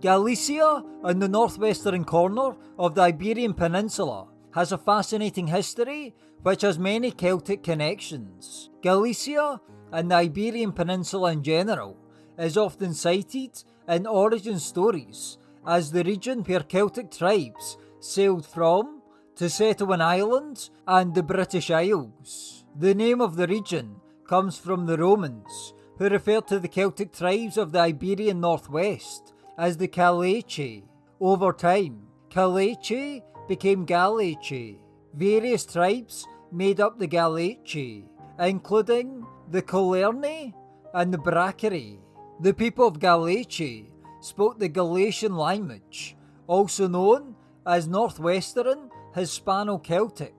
Galicia, in the northwestern corner of the Iberian Peninsula, has a fascinating history which has many Celtic connections. Galicia, and the Iberian Peninsula in general, is often cited in origin stories as the region where Celtic tribes sailed from to settle in Ireland and the British Isles. The name of the region comes from the Romans, who referred to the Celtic tribes of the Iberian Northwest as the Callaeci. Over time, Callaeci became Gallaeci. Various tribes made up the Gallaeci, including the Coelerni and the Bracari. The people of Gallaeci spoke the Gallaecian language, also known as Northwestern Hispano-Celtic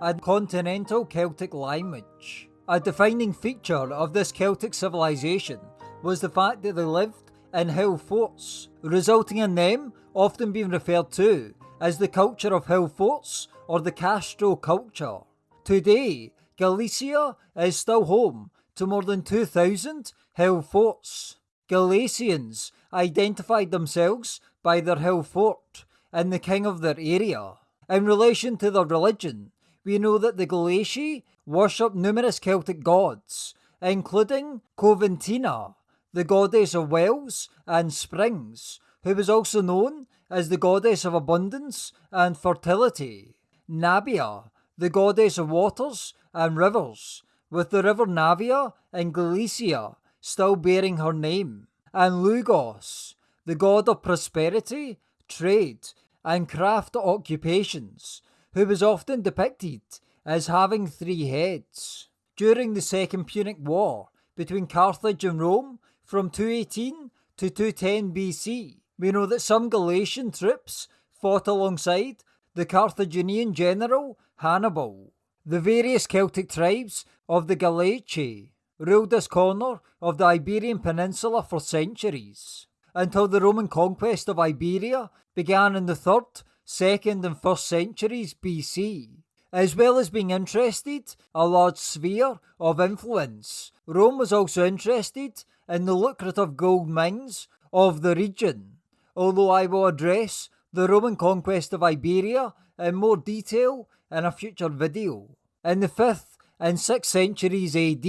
and Continental Celtic language. A defining feature of this Celtic civilization was the fact that they lived in hill forts, resulting in them often being referred to as the culture of hill forts or the Castro culture. Today, Galicia is still home to more than 2,000 hill forts. Galicians identified themselves by their hill fort and the king of their area. In relation to their religion, we know that the Gallaeci worship numerous Celtic gods, including Coventina, the goddess of wells and springs, who was also known as the goddess of abundance and fertility. Navia, the goddess of waters and rivers, with the river Navia in Galicia still bearing her name. And Lugus, the god of prosperity, trade, and craft occupations, who was often depicted as having three heads. During the Second Punic War between Carthage and Rome, from 218 to 210 BC, we know that some Gallaecian troops fought alongside the Carthaginian general Hannibal. The various Celtic tribes of the Gallaeci ruled this corner of the Iberian Peninsula for centuries, until the Roman conquest of Iberia began in the 3rd, 2nd, and 1st centuries BC. As well as being interested a large sphere of influence, Rome was also interested in the lucrative gold mines of the region, although I will address the Roman conquest of Iberia in more detail in a future video. In the 5th and 6th centuries AD,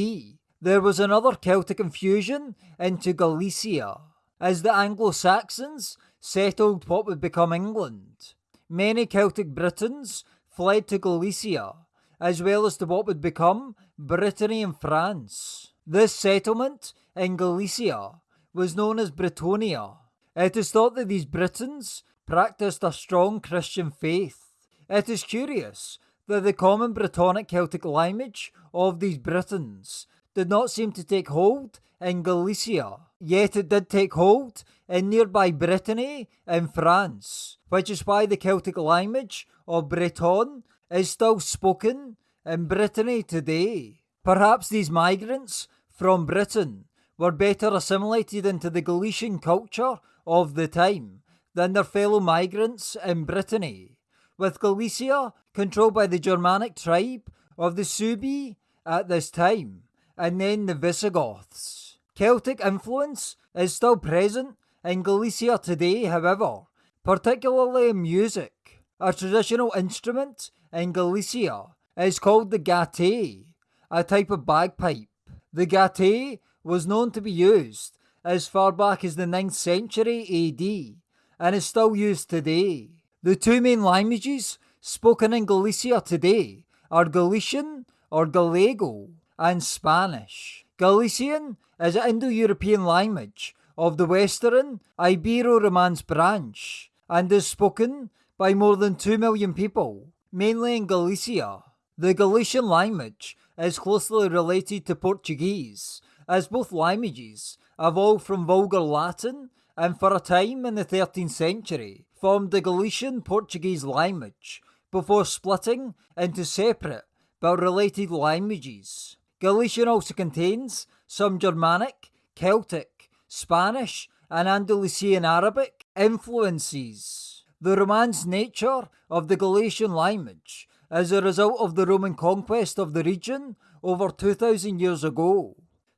there was another Celtic infusion into Galicia, as the Anglo-Saxons settled what would become England. Many Celtic Britons fled to Galicia, as well as to what would become Brittany and France. This settlement in Galicia was known as Britonia. It is thought that these Britons practiced a strong Christian faith. It is curious that the common Brittonic Celtic language of these Britons did not seem to take hold in Galicia, yet it did take hold in nearby Brittany in France, which is why the Celtic language of Breton is still spoken in Brittany today. Perhaps these migrants from Britain were better assimilated into the Galician culture of the time than their fellow migrants in Brittany, with Galicia controlled by the Germanic tribe of the Suebi at this time, and then the Visigoths. Celtic influence is still present in Galicia today, however, particularly in music. A traditional instrument in Galicia is called the gaita, a type of bagpipe. The gaita was known to be used as far back as the 9th century AD and is still used today. The two main languages spoken in Galicia today are Galician or Gallego and Spanish. Galician is an Indo-European language of the Western Ibero-Romance branch and is spoken by more than 2 million people, mainly in Galicia. The Galician language is closely related to Portuguese as both languages evolved from Vulgar Latin and for a time in the 13th century formed the Galician Portuguese language before splitting into separate but related languages. Galician also contains some Germanic, Celtic, Spanish, and Andalusian Arabic influences. The Romance nature of the Galician language as a result of the Roman conquest of the region over 2000 years ago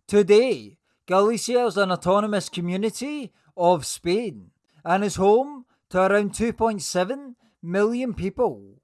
Today, Galicia is an autonomous community of Spain and is home to around 2.7 million people.